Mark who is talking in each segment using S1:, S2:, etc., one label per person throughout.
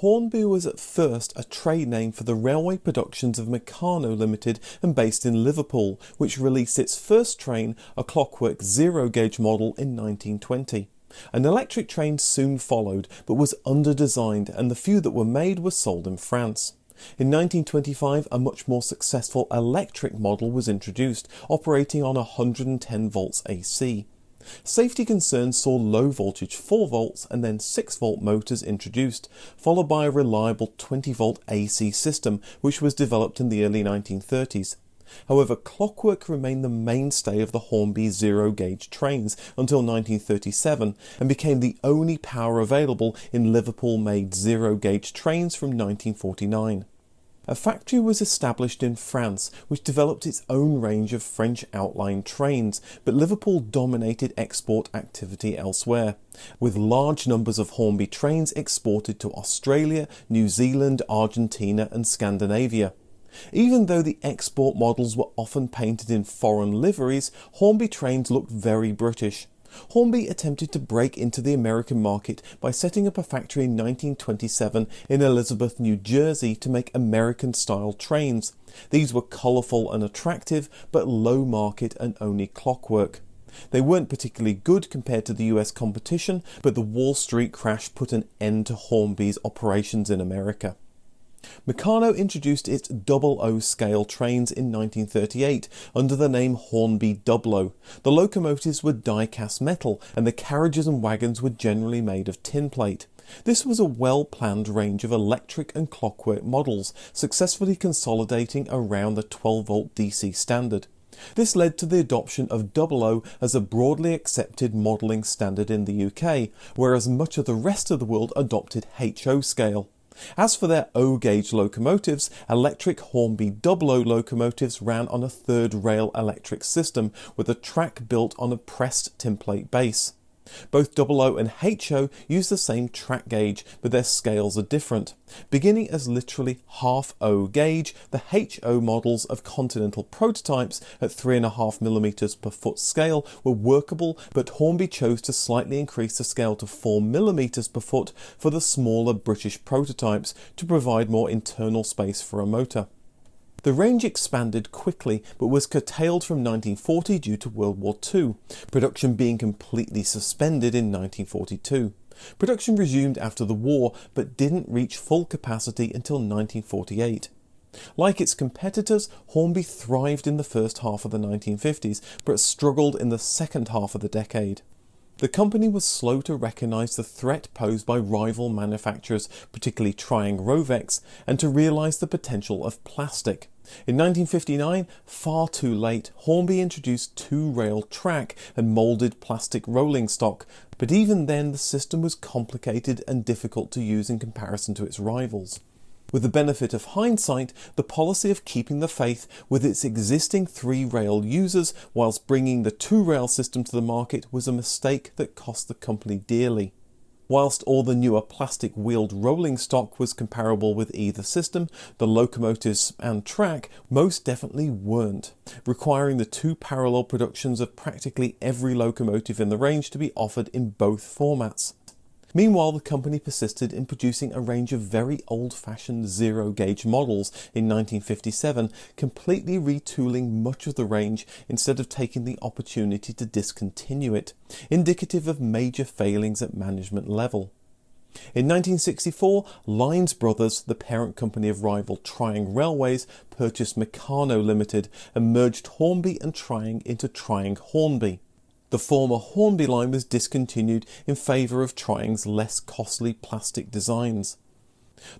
S1: Hornby was at first a trade name for the railway productions of Meccano Limited and based in Liverpool, which released its first train, a clockwork zero gauge model, in 1920. An electric train soon followed, but was under-designed and the few that were made were sold in France. In 1925, a much more successful electric model was introduced, operating on 110 volts AC. Safety concerns saw low voltage 4 volts and then 6 volt motors introduced, followed by a reliable 20 volt AC system which was developed in the early 1930s. However, clockwork remained the mainstay of the Hornby zero gauge trains until 1937 and became the only power available in Liverpool made zero gauge trains from 1949. A factory was established in France which developed its own range of French outline trains, but Liverpool dominated export activity elsewhere, with large numbers of Hornby trains exported to Australia, New Zealand, Argentina and Scandinavia. Even though the export models were often painted in foreign liveries, Hornby trains looked very British. Hornby attempted to break into the American market by setting up a factory in 1927 in Elizabeth, New Jersey to make American-style trains. These were colourful and attractive, but low market and only clockwork. They weren't particularly good compared to the US competition, but the Wall Street crash put an end to Hornby's operations in America. Meccano introduced its double O scale trains in 1938 under the name Hornby Double-O. The locomotives were die-cast metal and the carriages and wagons were generally made of tin plate. This was a well-planned range of electric and clockwork models, successfully consolidating around the 12 volt DC standard. This led to the adoption of Double O as a broadly accepted modelling standard in the UK, whereas much of the rest of the world adopted HO scale. As for their O-gauge locomotives, electric Hornby Double-O locomotives ran on a third rail electric system with a track built on a pressed template base. Both Double-O and HO use the same track gauge, but their scales are different. Beginning as literally half O gauge, the HO models of Continental prototypes at 3.5mm per foot scale were workable, but Hornby chose to slightly increase the scale to 4mm per foot for the smaller British prototypes to provide more internal space for a motor. The range expanded quickly but was curtailed from 1940 due to World War II, production being completely suspended in 1942. Production resumed after the war but didn't reach full capacity until 1948. Like its competitors, Hornby thrived in the first half of the 1950s but struggled in the second half of the decade. The company was slow to recognise the threat posed by rival manufacturers, particularly Triang Rovex, and to realise the potential of plastic. In 1959, far too late, Hornby introduced two-rail track and moulded plastic rolling stock, but even then the system was complicated and difficult to use in comparison to its rivals. With the benefit of hindsight, the policy of keeping the faith with its existing three-rail users whilst bringing the two-rail system to the market was a mistake that cost the company dearly. Whilst all the newer plastic wheeled rolling stock was comparable with either system, the locomotives and track most definitely weren't, requiring the two parallel productions of practically every locomotive in the range to be offered in both formats. Meanwhile, the company persisted in producing a range of very old-fashioned zero-gauge models in 1957, completely retooling much of the range instead of taking the opportunity to discontinue it, indicative of major failings at management level. In 1964, Lines Brothers, the parent company of rival Triang Railways, purchased Meccano Limited and merged Hornby and Triang into Triang Hornby. The former Hornby line was discontinued in favour of Triang's less costly plastic designs.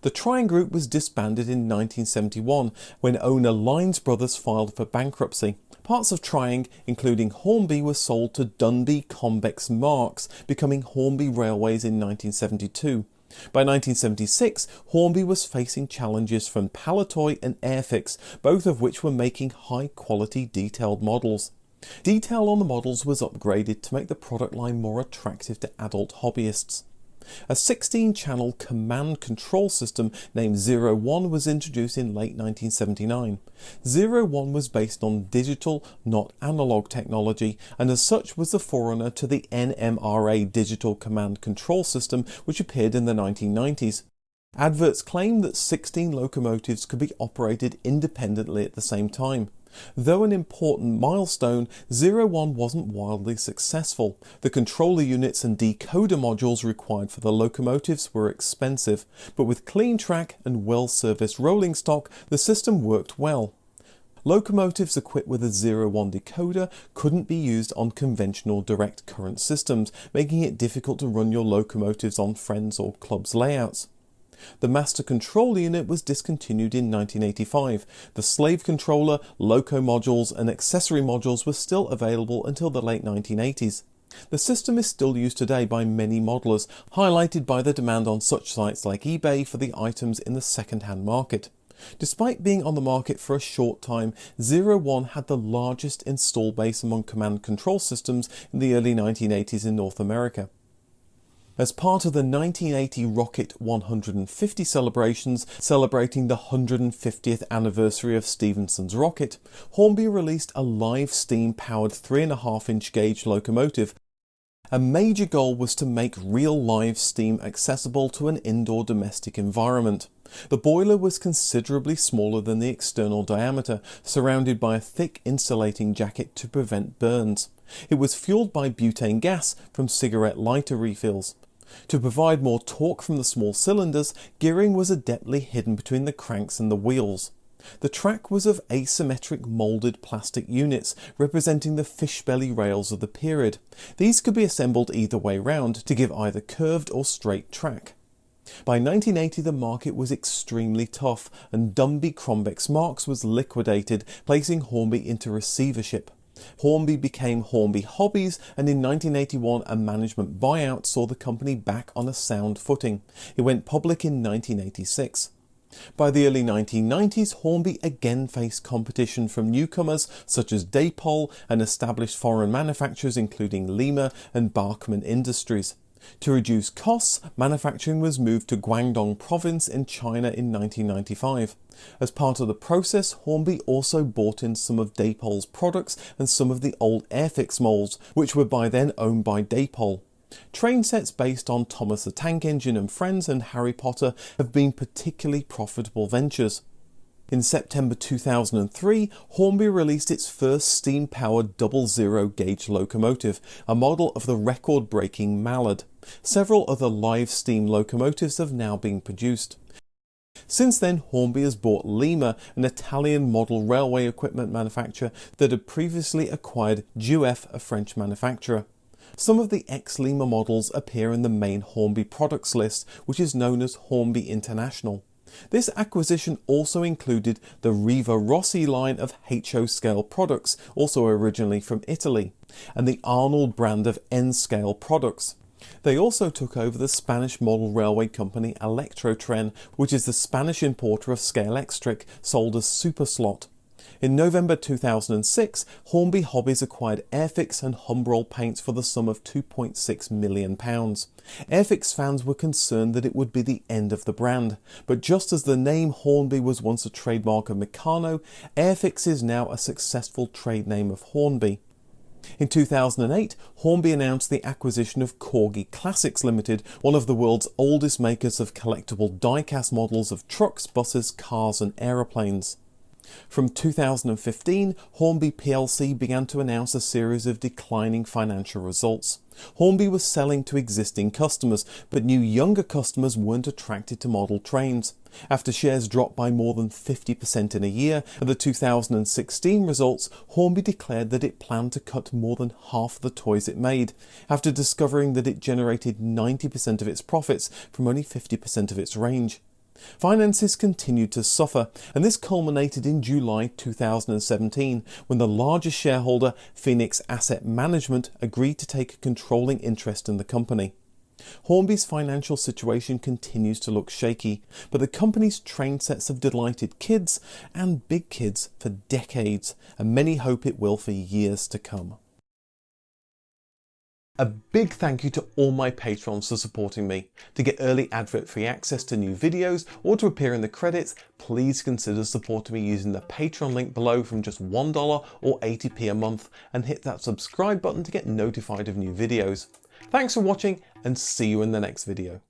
S1: The Triang Group was disbanded in 1971 when owner Lines Brothers filed for bankruptcy. Parts of Triang, including Hornby, were sold to Dunbee Combex Marx, becoming Hornby Railways in 1972. By 1976, Hornby was facing challenges from Palitoy and Airfix, both of which were making high quality detailed models. Detail on the models was upgraded to make the product line more attractive to adult hobbyists. A 16-channel command control system named Zero One was introduced in late 1979. Zero One was based on digital, not analog technology, and as such was the forerunner to the NMRA digital command control system which appeared in the 1990s. Adverts claimed that 16 locomotives could be operated independently at the same time. Though an important milestone, 01 wasn't wildly successful. The controller units and decoder modules required for the locomotives were expensive, but with clean track and well-serviced rolling stock, the system worked well. Locomotives equipped with a 01 decoder couldn't be used on conventional direct current systems, making it difficult to run your locomotives on friends or clubs layouts. The master control unit was discontinued in 1985. The slave controller, loco modules and accessory modules were still available until the late 1980s. The system is still used today by many modelers, highlighted by the demand on such sites like eBay for the items in the second-hand market. Despite being on the market for a short time, Zero One had the largest install base among command control systems in the early 1980s in North America. As part of the 1980 Rocket 150 celebrations celebrating the 150th anniversary of Stephenson's rocket, Hornby released a live steam powered 3.5 inch gauge locomotive. A major goal was to make real live steam accessible to an indoor domestic environment. The boiler was considerably smaller than the external diameter, surrounded by a thick insulating jacket to prevent burns. It was fueled by butane gas from cigarette lighter refills. To provide more torque from the small cylinders, gearing was adeptly hidden between the cranks and the wheels. The track was of asymmetric moulded plastic units representing the fish belly rails of the period. These could be assembled either way round to give either curved or straight track. By 1980 the market was extremely tough and Dunbee Combex Marx was liquidated, placing Hornby into receivership. Hornby became Hornby Hobbies and in 1981 a management buyout saw the company back on a sound footing. It went public in 1986. By the early 1990s, Hornby again faced competition from newcomers such as Dapol and established foreign manufacturers including Lima and Bachmann Industries. To reduce costs, manufacturing was moved to Guangdong province in China in 1995. As part of the process, Hornby also bought in some of Dapol's products and some of the old Airfix molds, which were by then owned by Dapol. Train sets based on Thomas the Tank Engine and Friends and Harry Potter have been particularly profitable ventures. In September 2003, Hornby released its first steam-powered double zero gauge locomotive, a model of the record-breaking Mallard. Several other live steam locomotives have now been produced. Since then, Hornby has bought Lima, an Italian model railway equipment manufacturer that had previously acquired Jouef, a French manufacturer. Some of the ex-Lima models appear in the main Hornby products list, which is known as Hornby International. This acquisition also included the Rivarossi line of HO scale products, also originally from Italy, and the Arnold brand of N scale products. They also took over the Spanish model railway company Electrotren, which is the Spanish importer of scale Scalextric, sold as Superslot. In November 2006, Hornby Hobbies acquired Airfix and Humbrol paints for the sum of £2.6 million. Airfix fans were concerned that it would be the end of the brand, but just as the name Hornby was once a trademark of Meccano, Airfix is now a successful trade name of Hornby. In 2008, Hornby announced the acquisition of Corgi Classics Limited, one of the world's oldest makers of collectible die-cast models of trucks, buses, cars and aeroplanes. From 2015, Hornby plc began to announce a series of declining financial results. Hornby was selling to existing customers, but new younger customers weren't attracted to model trains. After shares dropped by more than 50% in a year, at the 2016 results, Hornby declared that it planned to cut more than half the toys it made, after discovering that it generated 90% of its profits from only 50% of its range. Finances continued to suffer, and this culminated in July 2017 when the largest shareholder, Phoenix Asset Management, agreed to take a controlling interest in the company. Hornby's financial situation continues to look shaky, but the company's train sets have delighted kids and big kids for decades, and many hope it will for years to come. A big thank you to all my patrons for supporting me. To get early advert free access to new videos or to appear in the credits, please consider supporting me using the Patreon link below from just $1 or 80p a month and hit that subscribe button to get notified of new videos. Thanks for watching and see you in the next video.